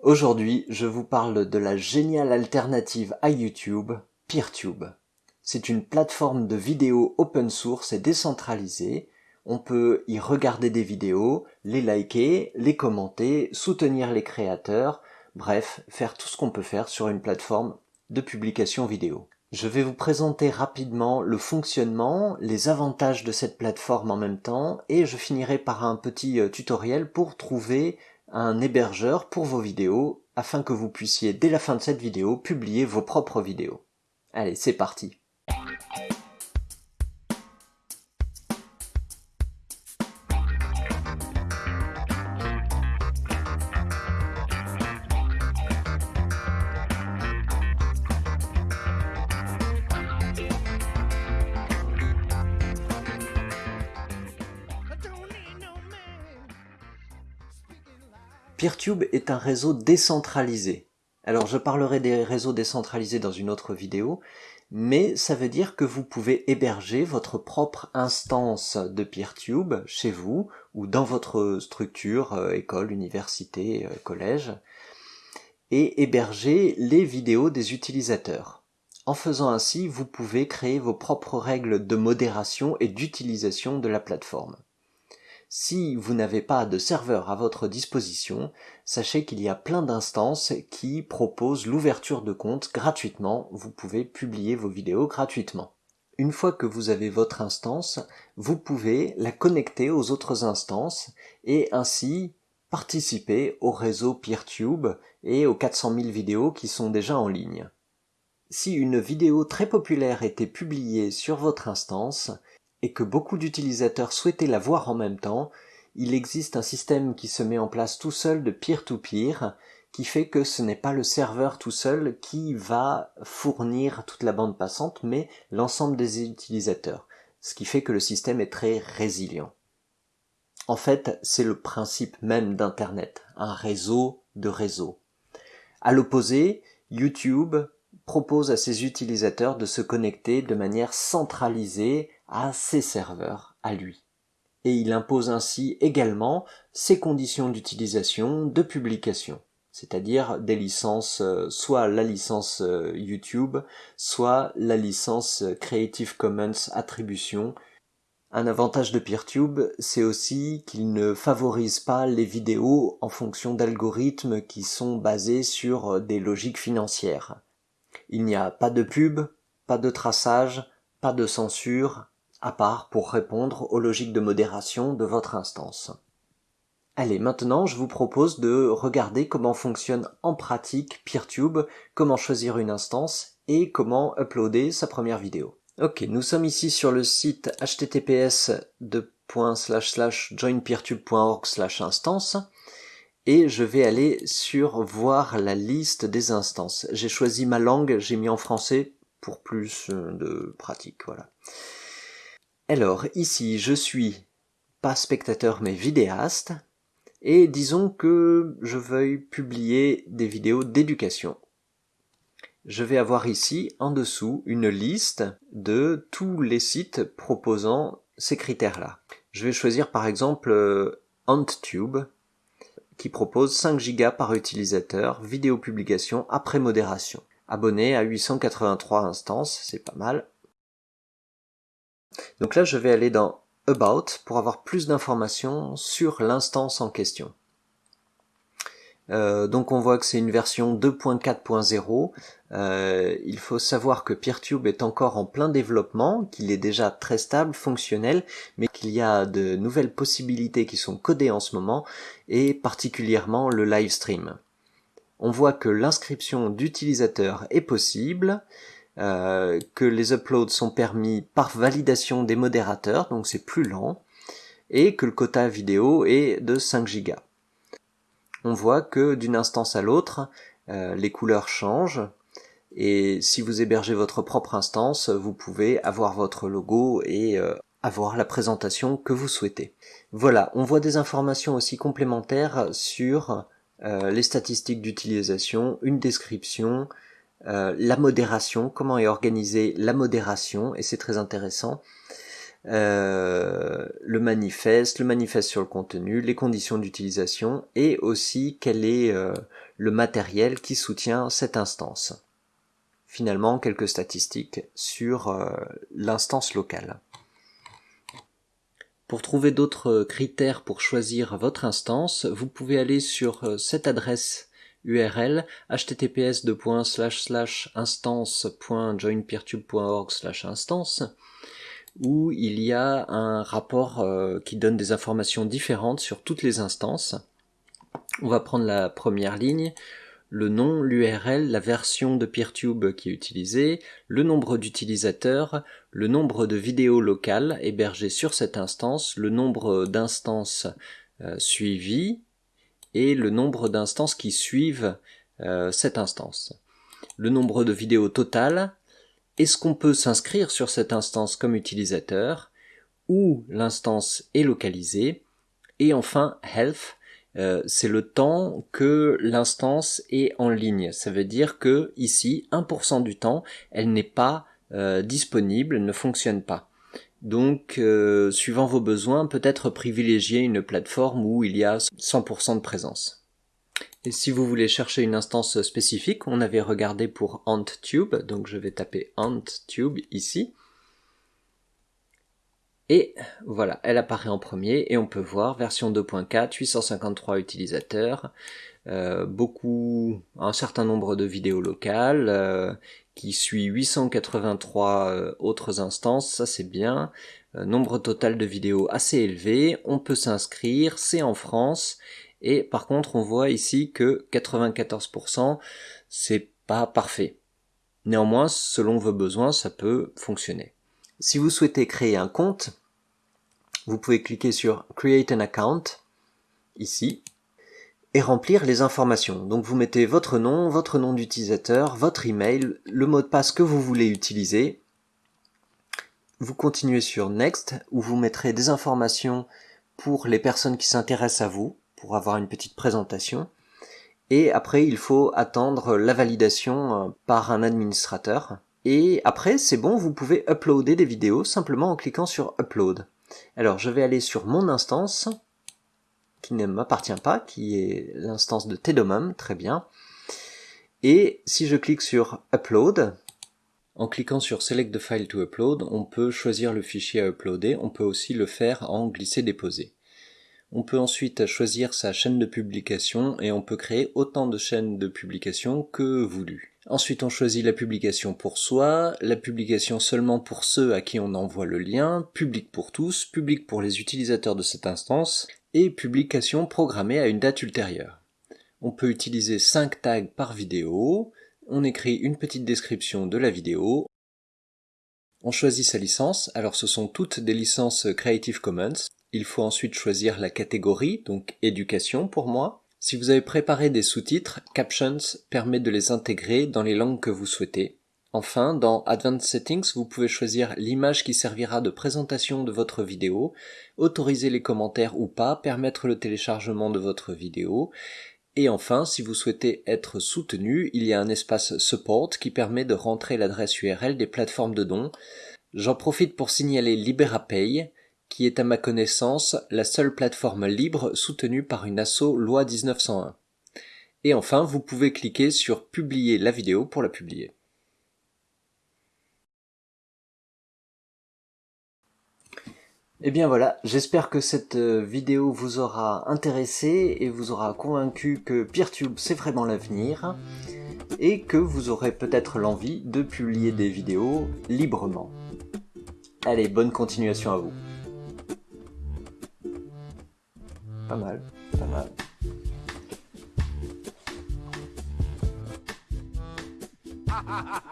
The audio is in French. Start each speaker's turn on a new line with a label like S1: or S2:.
S1: Aujourd'hui, je vous parle de la géniale alternative à YouTube, PeerTube. C'est une plateforme de vidéos open source et décentralisée. On peut y regarder des vidéos, les liker, les commenter, soutenir les créateurs, bref, faire tout ce qu'on peut faire sur une plateforme de publication vidéo. Je vais vous présenter rapidement le fonctionnement, les avantages de cette plateforme en même temps, et je finirai par un petit euh, tutoriel pour trouver un hébergeur pour vos vidéos afin que vous puissiez dès la fin de cette vidéo publier vos propres vidéos. Allez, c'est parti Peertube est un réseau décentralisé. Alors je parlerai des réseaux décentralisés dans une autre vidéo, mais ça veut dire que vous pouvez héberger votre propre instance de Peertube chez vous ou dans votre structure, euh, école, université, euh, collège, et héberger les vidéos des utilisateurs. En faisant ainsi, vous pouvez créer vos propres règles de modération et d'utilisation de la plateforme. Si vous n'avez pas de serveur à votre disposition, sachez qu'il y a plein d'instances qui proposent l'ouverture de compte gratuitement, vous pouvez publier vos vidéos gratuitement. Une fois que vous avez votre instance, vous pouvez la connecter aux autres instances et ainsi participer au réseau PeerTube et aux 400 000 vidéos qui sont déjà en ligne. Si une vidéo très populaire était publiée sur votre instance, et que beaucoup d'utilisateurs souhaitaient la voir en même temps, il existe un système qui se met en place tout seul de peer-to-peer, qui fait que ce n'est pas le serveur tout seul qui va fournir toute la bande passante, mais l'ensemble des utilisateurs, ce qui fait que le système est très résilient. En fait, c'est le principe même d'Internet, un réseau de réseaux. À l'opposé, YouTube propose à ses utilisateurs de se connecter de manière centralisée à ses serveurs, à lui. Et il impose ainsi également ses conditions d'utilisation, de publication, c'est-à-dire des licences, euh, soit la licence euh, YouTube, soit la licence euh, Creative Commons Attribution. Un avantage de PeerTube, c'est aussi qu'il ne favorise pas les vidéos en fonction d'algorithmes qui sont basés sur des logiques financières. Il n'y a pas de pub, pas de traçage, pas de censure, à part pour répondre aux logiques de modération de votre instance. Allez, maintenant je vous propose de regarder comment fonctionne en pratique PeerTube, comment choisir une instance et comment uploader sa première vidéo. Ok, nous sommes ici sur le site https joinpeertube.org instance et je vais aller sur voir la liste des instances. J'ai choisi ma langue, j'ai mis en français pour plus de pratique, voilà. Alors ici je suis pas spectateur mais vidéaste et disons que je veuille publier des vidéos d'éducation. Je vais avoir ici en dessous une liste de tous les sites proposant ces critères-là. Je vais choisir par exemple euh, AntTube qui propose 5 Go par utilisateur, vidéo publication après modération. Abonné à 883 instances, c'est pas mal. Donc là, je vais aller dans About pour avoir plus d'informations sur l'instance en question. Euh, donc on voit que c'est une version 2.4.0. Euh, il faut savoir que PeerTube est encore en plein développement, qu'il est déjà très stable, fonctionnel, mais qu'il y a de nouvelles possibilités qui sont codées en ce moment, et particulièrement le live stream. On voit que l'inscription d'utilisateurs est possible, euh, que les uploads sont permis par validation des modérateurs, donc c'est plus lent, et que le quota vidéo est de 5 Go. On voit que d'une instance à l'autre, euh, les couleurs changent, et si vous hébergez votre propre instance, vous pouvez avoir votre logo et euh, avoir la présentation que vous souhaitez. Voilà, on voit des informations aussi complémentaires sur les statistiques d'utilisation, une description, euh, la modération, comment est organisée la modération, et c'est très intéressant. Euh, le manifeste, le manifeste sur le contenu, les conditions d'utilisation et aussi quel est euh, le matériel qui soutient cette instance. Finalement, quelques statistiques sur euh, l'instance locale. Pour trouver d'autres critères pour choisir votre instance, vous pouvez aller sur cette adresse URL https instance.joinpeertube.org instance où il y a un rapport euh, qui donne des informations différentes sur toutes les instances. On va prendre la première ligne, le nom, l'URL, la version de PeerTube qui est utilisée, le nombre d'utilisateurs, le nombre de vidéos locales hébergées sur cette instance, le nombre d'instances euh, suivies et le nombre d'instances qui suivent euh, cette instance. Le nombre de vidéos totales, est-ce qu'on peut s'inscrire sur cette instance comme utilisateur Où l'instance est localisée Et enfin, health, euh, c'est le temps que l'instance est en ligne. Ça veut dire que ici, 1% du temps, elle n'est pas euh, disponible, ne fonctionne pas. Donc, euh, suivant vos besoins, peut-être privilégier une plateforme où il y a 100% de présence. Et si vous voulez chercher une instance spécifique, on avait regardé pour AntTube, donc je vais taper AntTube ici. Et voilà, elle apparaît en premier. Et on peut voir version 2.4, 853 utilisateurs, euh, beaucoup, un certain nombre de vidéos locales, euh, qui suit 883 euh, autres instances, ça c'est bien, nombre total de vidéos assez élevé, on peut s'inscrire, c'est en France, et par contre, on voit ici que 94%, c'est pas parfait. Néanmoins, selon vos besoins, ça peut fonctionner. Si vous souhaitez créer un compte, vous pouvez cliquer sur Create an account, ici, et remplir les informations. Donc vous mettez votre nom, votre nom d'utilisateur, votre email, le mot de passe que vous voulez utiliser. Vous continuez sur Next, où vous mettrez des informations pour les personnes qui s'intéressent à vous, pour avoir une petite présentation. Et après, il faut attendre la validation euh, par un administrateur. Et après, c'est bon, vous pouvez uploader des vidéos simplement en cliquant sur Upload. Alors, je vais aller sur mon instance, qui ne m'appartient pas, qui est l'instance de Tedomum, très bien. Et si je clique sur Upload, en cliquant sur Select the file to upload, on peut choisir le fichier à uploader, on peut aussi le faire en glisser-déposer. On peut ensuite choisir sa chaîne de publication et on peut créer autant de chaînes de publication que voulu. Ensuite on choisit la publication pour soi, la publication seulement pour ceux à qui on envoie le lien, public pour tous, public pour les utilisateurs de cette instance, et publication programmée à une date ultérieure. On peut utiliser 5 tags par vidéo, on écrit une petite description de la vidéo, on choisit sa licence, alors ce sont toutes des licences Creative Commons, il faut ensuite choisir la catégorie, donc éducation pour moi. Si vous avez préparé des sous-titres, Captions permet de les intégrer dans les langues que vous souhaitez. Enfin, dans Advanced Settings, vous pouvez choisir l'image qui servira de présentation de votre vidéo, autoriser les commentaires ou pas, permettre le téléchargement de votre vidéo, et enfin, si vous souhaitez être soutenu, il y a un espace Support qui permet de rentrer l'adresse URL des plateformes de dons. J'en profite pour signaler LiberaPay, qui est à ma connaissance la seule plateforme libre soutenue par une asso loi 1901. Et enfin, vous pouvez cliquer sur publier la vidéo pour la publier. Et eh bien voilà, j'espère que cette euh, vidéo vous aura intéressé et vous aura convaincu que PeerTube c'est vraiment l'avenir et que vous aurez peut-être l'envie de publier des vidéos librement. Allez, bonne continuation à vous Pas mal, pas mal. Ha ha ha ha!